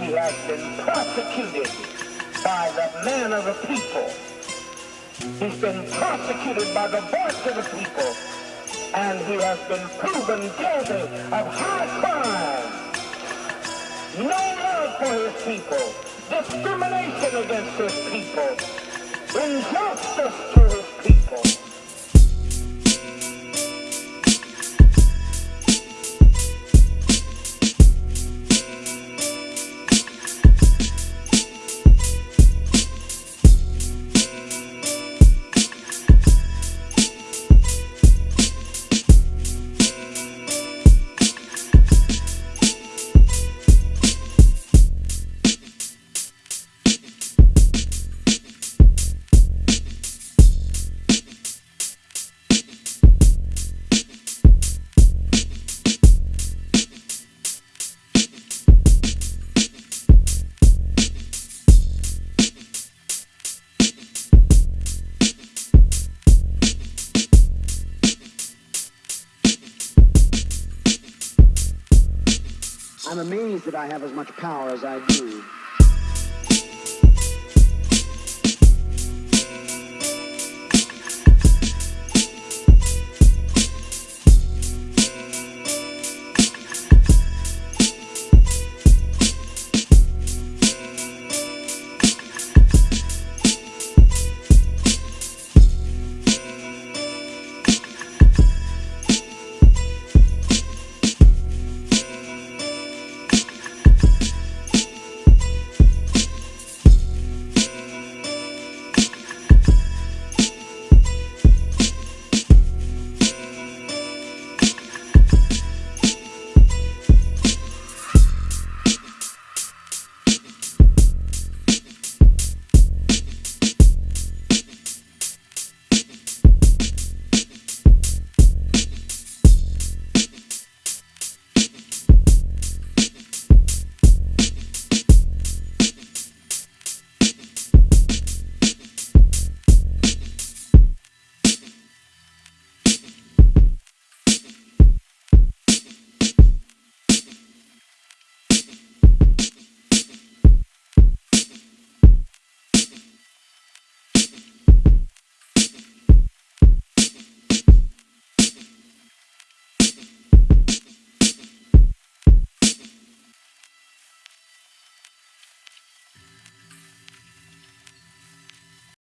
he has been prosecuted by the man of the people. He's been prosecuted by the voice of the people. And he has been proven guilty of high crime. No love for his people. Discrimination against his people. Injustice to his I'm amazed that I have as much power as I do.